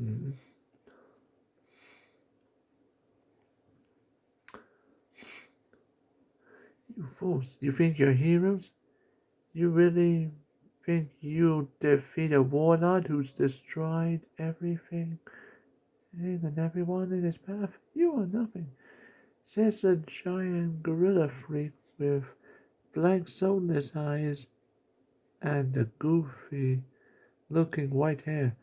Mm. You fools, you think you're heroes? You really think you defeat a warlord who's destroyed everything and everyone in his path? You are nothing, says the giant gorilla freak with blank soulless eyes and a goofy looking white hair.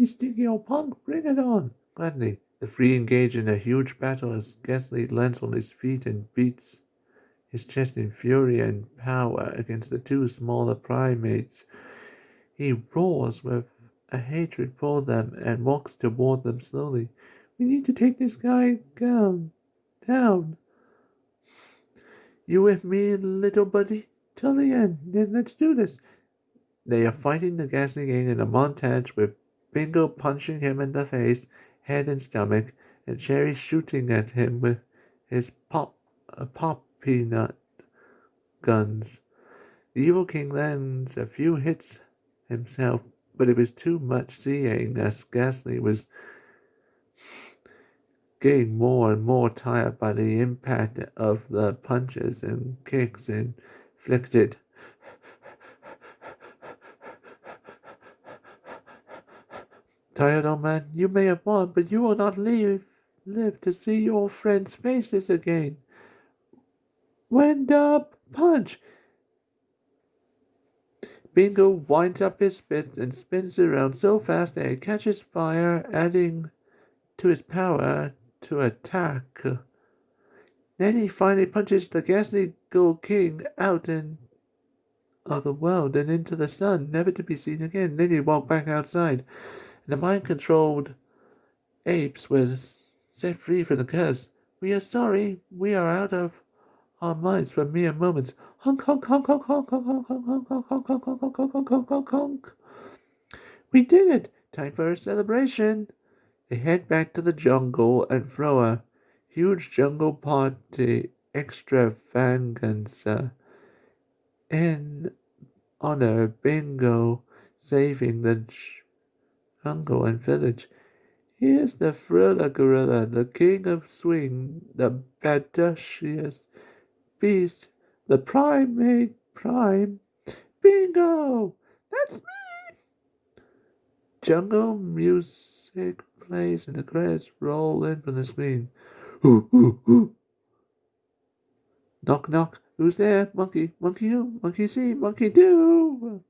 You stinky old punk, bring it on! Gladly, the three engage in a huge battle as Ghastly lands on his feet and beats his chest in fury and power against the two smaller primates. He roars with a hatred for them and walks toward them slowly. We need to take this guy down. Down. You with me, little buddy? Till the end. Then let's do this. They are fighting the Ghastly Gang in a montage with Bingo punching him in the face, head and stomach, and Cherry shooting at him with his pop, uh, pop peanut guns. The evil king lands a few hits himself, but it was too much seeing as Ghastly was getting more and more tired by the impact of the punches and kicks inflicted. Tired old man, you may have won, but you will not leave, live to see your friends' faces again. Wind up, punch! Bingo winds up his fist and spins around so fast that it catches fire, adding to his power to attack. Then he finally punches the ghastly gold king out in, of the world and into the sun, never to be seen again. Then he walked back outside. And the mind controlled apes were set free from the curse. We are sorry, we are out of our minds for mere moments. Honk, honk, honk, honk, honk, honk, honk, honk, honk, honk, honk, honk, honk, honk, honk, honk, honk, honk. We did it! Time for a celebration! They head back to the jungle and throw a huge jungle party extravaganza in honor of Bingo saving the jungle and village. Here's the thriller gorilla, the king of swing, the badacious beast, the primate prime. Bingo! That's me! Jungle music plays and the credits roll in from the screen. Ooh, ooh. Knock, knock. Who's there? Monkey, monkey who? Monkey see, monkey do.